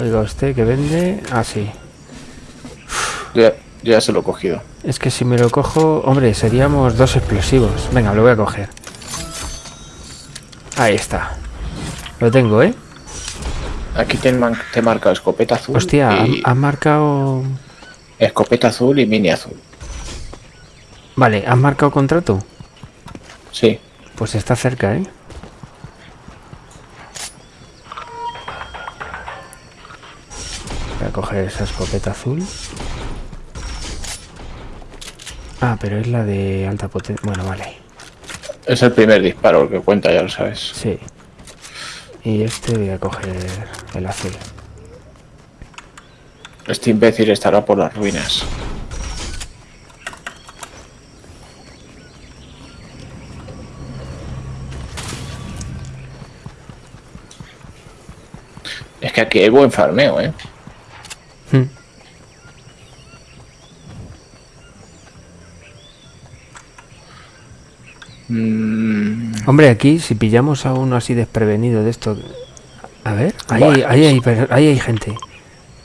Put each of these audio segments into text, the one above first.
Oiga, usted que vende... Ah, sí. Ya, se lo he cogido. Es que si me lo cojo... Hombre, seríamos dos explosivos. Venga, lo voy a coger. Ahí está. Lo tengo, ¿eh? Aquí te, te marca escopeta azul. Hostia, y- han marcado... Escopeta azul y mini azul. Vale, ¿has marcado contrato? Sí. Pues está cerca, ¿eh? Coger esa escopeta azul. Ah, pero es la de alta potencia. Bueno, vale. Es el primer disparo el que cuenta, ya lo sabes. Sí. Y este voy a coger el azul. Este imbécil estará por las ruinas. Es que aquí hay buen farmeo, ¿eh? Hmm. Mm, Hombre, aquí si pillamos a uno así desprevenido de esto... A ver, ahí, ahí, ahí hay gente.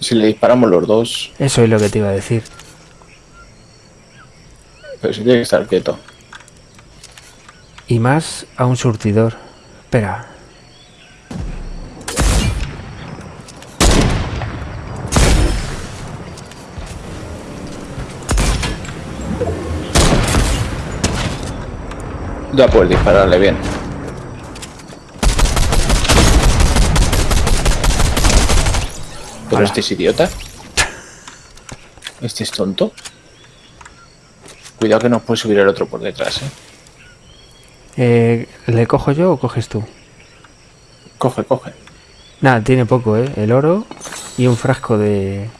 si le disparamos los dos, Eso es lo que te iba a decir. pero si tiene que estar quieto. Y más a un surtidor. Espera. Ya puedes dispararle bien. Pero este es idiota. Este es tonto. Cuidado que nos puede subir el otro por detrás, ¿eh? Eh, ¿Le cojo yo o coges tú? Coge, coge. Nada, tiene poco, ¿eh? El oro y un frasco de...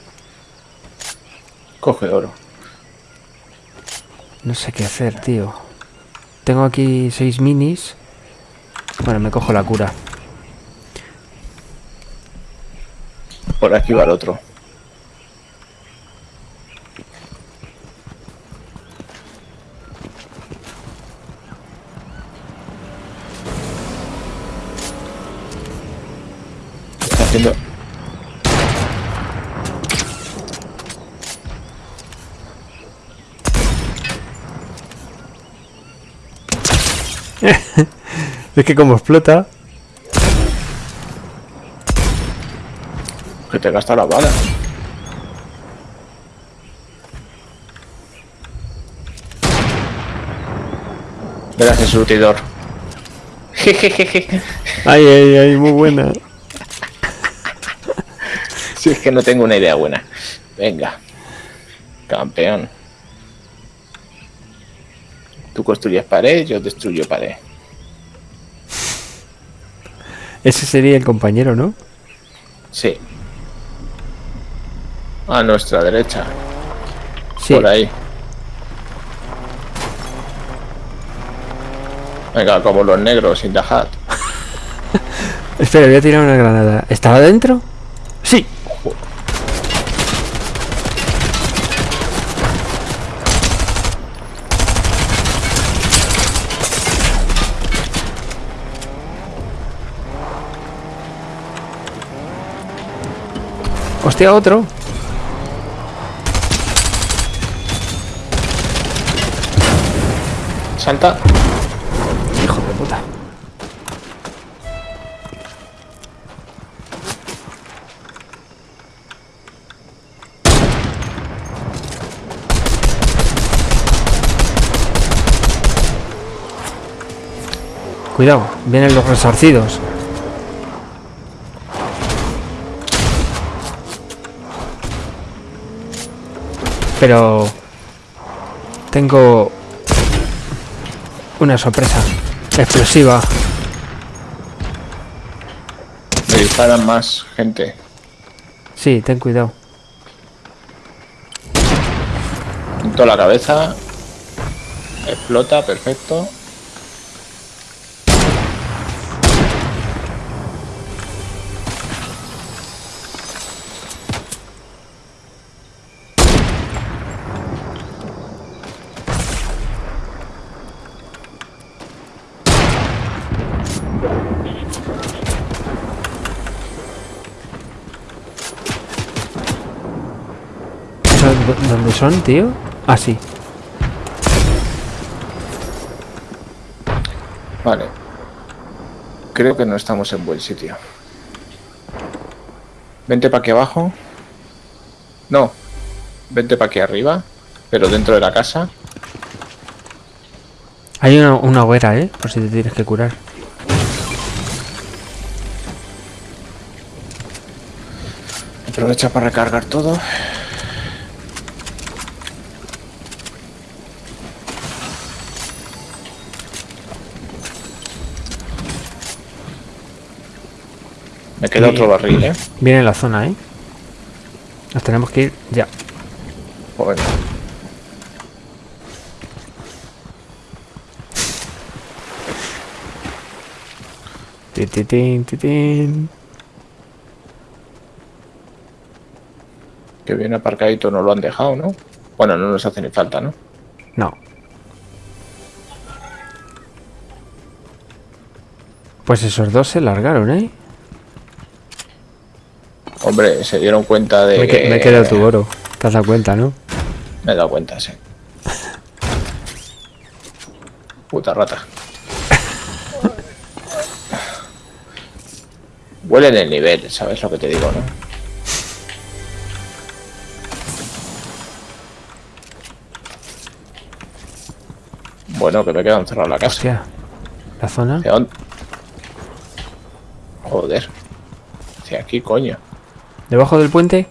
Coge oro. No sé qué hacer, tío. Tengo aquí seis minis. Bueno, me cojo la cura. Por aquí va el otro. Está haciendo... Es que como explota... Que te gasta la bala. Verás el surtidor. Ay, ay, ay, muy buena. Si es que no tengo una idea buena. Venga. Campeón. Tú construyes pared, yo destruyo pared. Ese sería el compañero, ¿no? Sí. A nuestra derecha. Sí. Por ahí. Venga, como los negros, sin hat. Espera, voy a tirar una granada. ¿Estaba dentro? Sí. Hostia, otro. Salta. Hijo de puta. Cuidado, vienen los resarcidos. Pero tengo una sorpresa explosiva. Me disparan más gente. Sí, ten cuidado. Punto la cabeza. Explota, perfecto. Son, tío? Ah, sí. Vale. Creo que no estamos en buen sitio. Vente para aquí abajo. No. Vente para aquí arriba. Pero dentro de la casa. Hay una, una hoguera, ¿eh? Por si te tienes que curar. Aprovecha para recargar todo. Me queda otro barril, ¿eh? Viene en la zona, ¿eh? Nos tenemos que ir ya. Bueno. Ti, ti, tin, ti, tin. Que bien aparcadito no lo han dejado, ¿no? Bueno, no nos hace ni falta, ¿no? No. Pues esos dos se largaron, ¿eh? Hombre, se dieron cuenta de Me, que- me he quedado tu oro. Te has dado cuenta, ¿no? Me he dado cuenta, sí. Puta rata. Huele en el nivel, ¿sabes lo que te digo, no? Bueno, que me quedan encerrado en la casa. Hostia. La zona. Joder. Hacia aquí, coño. Debajo del puente.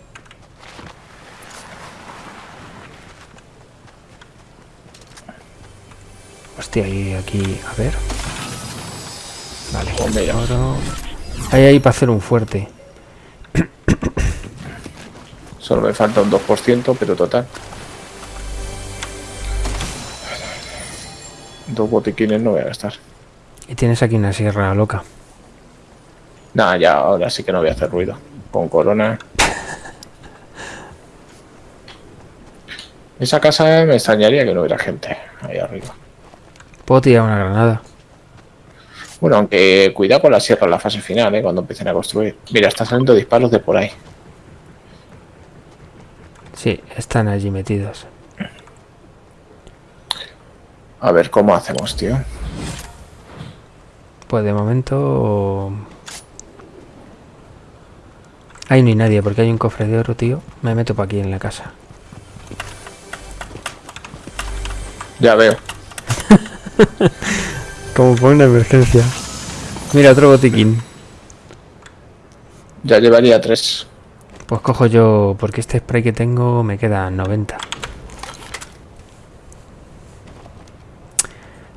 Hostia, y aquí, a ver. Vale. Mira. oro. Hay ahí para hacer un fuerte. Solo me falta un 2%, pero total. Dos botiquines no voy a gastar. Y tienes aquí una sierra loca. Nada, ya ahora sí que no voy a hacer ruido. Con corona. Esa casa me extrañaría que no hubiera gente ahí arriba. Puedo tirar una granada. Bueno, aunque cuidado con la sierra en la fase final, ¿eh? cuando empiecen a construir. Mira, está saliendo disparos de por ahí. Sí, están allí metidos. A ver cómo hacemos, tío. Pues de momento... Ahí no hay nadie porque hay un cofre de oro, tío. Me meto para aquí en la casa. Ya veo. Como por una emergencia. Mira, otro botiquín. Ya llevaría tres. Pues cojo yo, porque este spray que tengo me queda 90.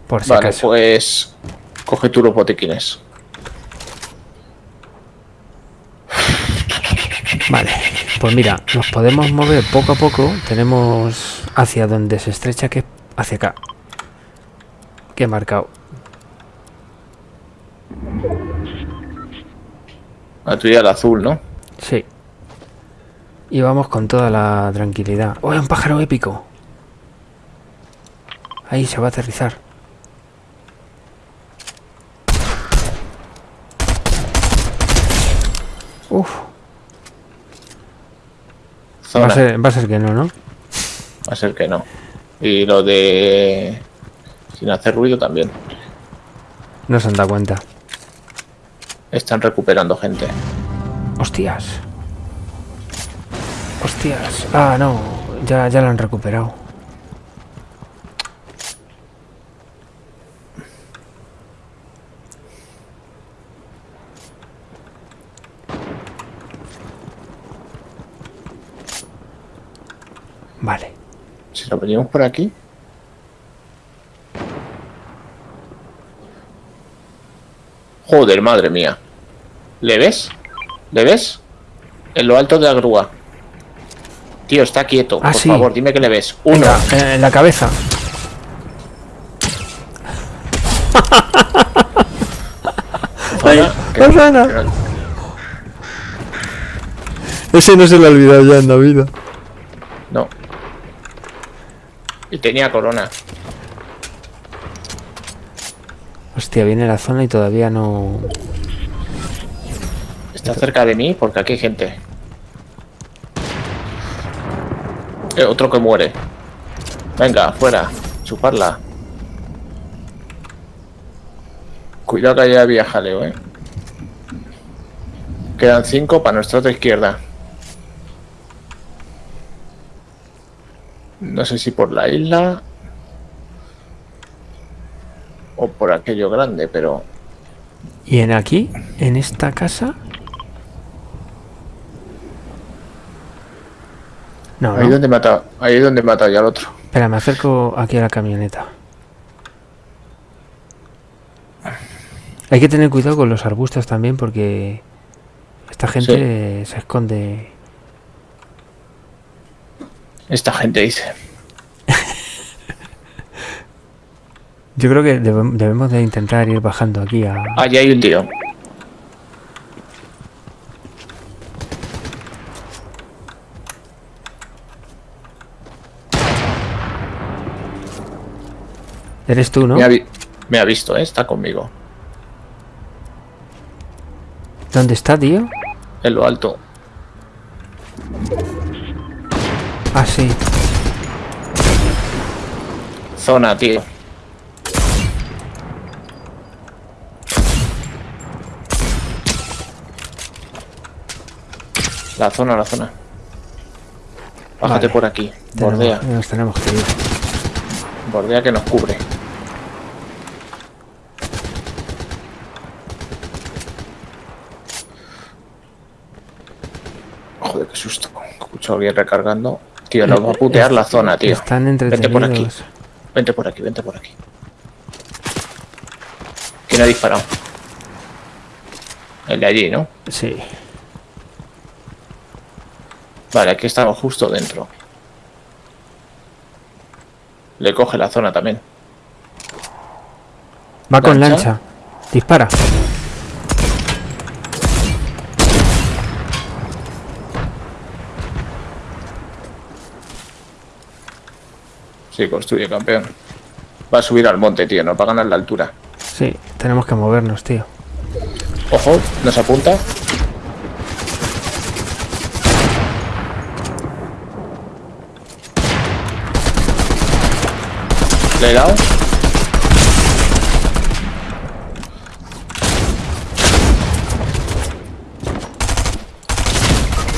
Por si Vale, acaso. pues coge tú los botiquines. Vale, pues mira, nos podemos mover poco a poco. Tenemos hacia donde se estrecha, que es hacia acá. Que he marcado. A tu el azul, ¿no? Sí. Y vamos con toda la tranquilidad. ¡Oh, un pájaro épico! Ahí se va a aterrizar. Uf, va a, ser, va a ser que no, ¿no? Va a ser que no. Y lo de... Sin hacer ruido también. No se han dado cuenta. Están recuperando gente. Hostias. Hostias. Ah, no. Ya, ya lo han recuperado. Vale. Venimos por aquí... Joder, madre mía. ¿Le ves? ¿Le ves? En lo alto de la grúa. Tío, está quieto. Ah, por sí. favor, dime que le ves. Uno. Eh, en la cabeza. Rosana. Ese no se le ha olvidado ya en la vida. No. Y tenía corona. Hostia, viene la zona y todavía no... Está cerca de mí porque aquí hay gente. Eh, otro que muere. Venga, fuera. Chuparla. Cuidado que haya había jaleo, eh. Quedan cinco para nuestra otra izquierda. No sé si por la isla o por aquello grande, pero ¿Y en aquí? ¿En esta casa? No, ahí no. donde mata, ahí es donde mata ya al otro. Espera, me acerco aquí a la camioneta. Hay que tener cuidado con los arbustos también porque esta gente se esconde. Esta gente dice. Yo creo que debe- debemos de intentar ir bajando aquí a... Allí hay un tío. Eres tú, ¿no? Me, ha vi- me ha visto, ¿eh? está conmigo. ¿Dónde está, tío? En lo alto. Ah, sí. Zona, tío. La zona, la zona. Bájate Vale. por aquí. Tenemos- Bordea. nos tenemos que ir. Bordea que nos cubre. Joder, qué susto. Escucho a alguien recargando. Tío, nos va a putear la zona, tío. Están Vente por aquí. entretenidos. Vente por aquí, vente por aquí. ¿Quién ha disparado? El de allí, ¿no? Sí. Vale, aquí estamos justo dentro. Le coge la zona también. Va con lancha. Dispara. Sí, construye campeón. Va a subir al monte, tío, nos va a ganar la altura. Sí, tenemos que movernos, tío. Ojo, nos apunta. Le he dado.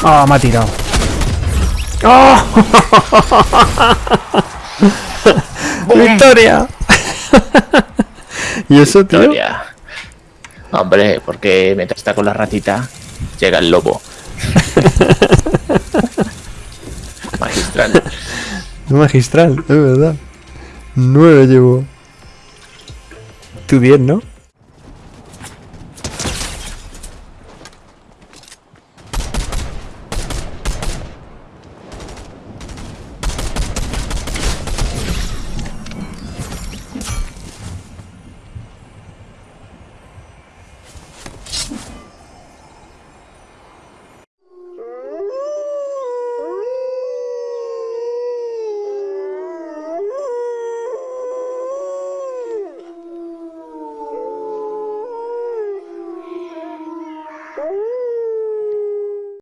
¡Ah, me ha tirado! ¡Oh! ¡Victoria! ¿Y eso, tío? Victoria. Hombre, porque mientras está con la ratita, llega el lobo. Magistral. Magistral, es verdad. Nueve llevo. Tú diez, ¿no?